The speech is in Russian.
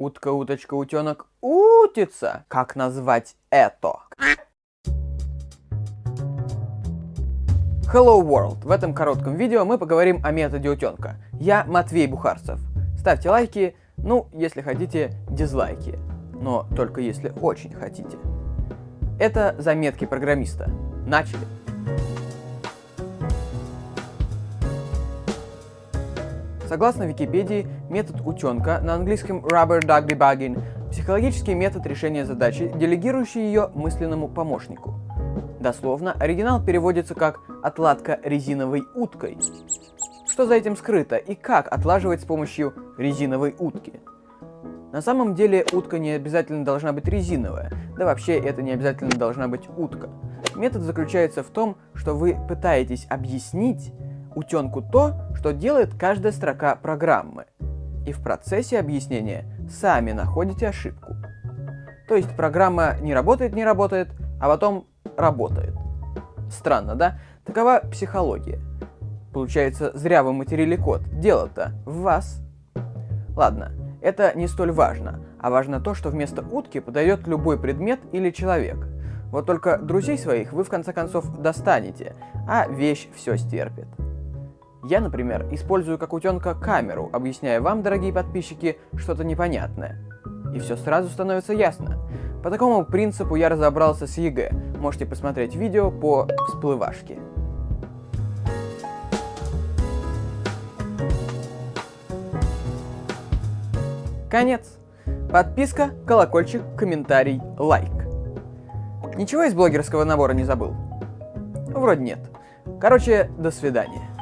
Утка, уточка, утенок, утица. Как назвать это? Hello World! В этом коротком видео мы поговорим о методе утенка. Я Матвей Бухарцев. Ставьте лайки, ну, если хотите, дизлайки. Но только если очень хотите. Это заметки программиста. Начали! Согласно Википедии, метод утенка, на английском rubber duck debugging, психологический метод решения задачи, делегирующий ее мысленному помощнику. Дословно, оригинал переводится как «отладка резиновой уткой». Что за этим скрыто и как отлаживать с помощью резиновой утки? На самом деле утка не обязательно должна быть резиновая, да вообще это не обязательно должна быть утка. Метод заключается в том, что вы пытаетесь объяснить утенку то, что делает каждая строка программы. И в процессе объяснения сами находите ошибку. То есть программа не работает, не работает, а потом работает. Странно, да? Такова психология. Получается, зря вы материли код. Дело-то в вас. Ладно, это не столь важно, а важно то, что вместо утки подойдет любой предмет или человек. Вот только друзей своих вы в конце концов достанете, а вещь все стерпит. Я, например, использую как утенка камеру, объясняя вам, дорогие подписчики, что-то непонятное. И все сразу становится ясно. По такому принципу я разобрался с ЕГЭ. Можете посмотреть видео по всплывашке. Конец. Подписка, колокольчик, комментарий, лайк. Ничего из блогерского набора не забыл? Вроде нет. Короче, до свидания.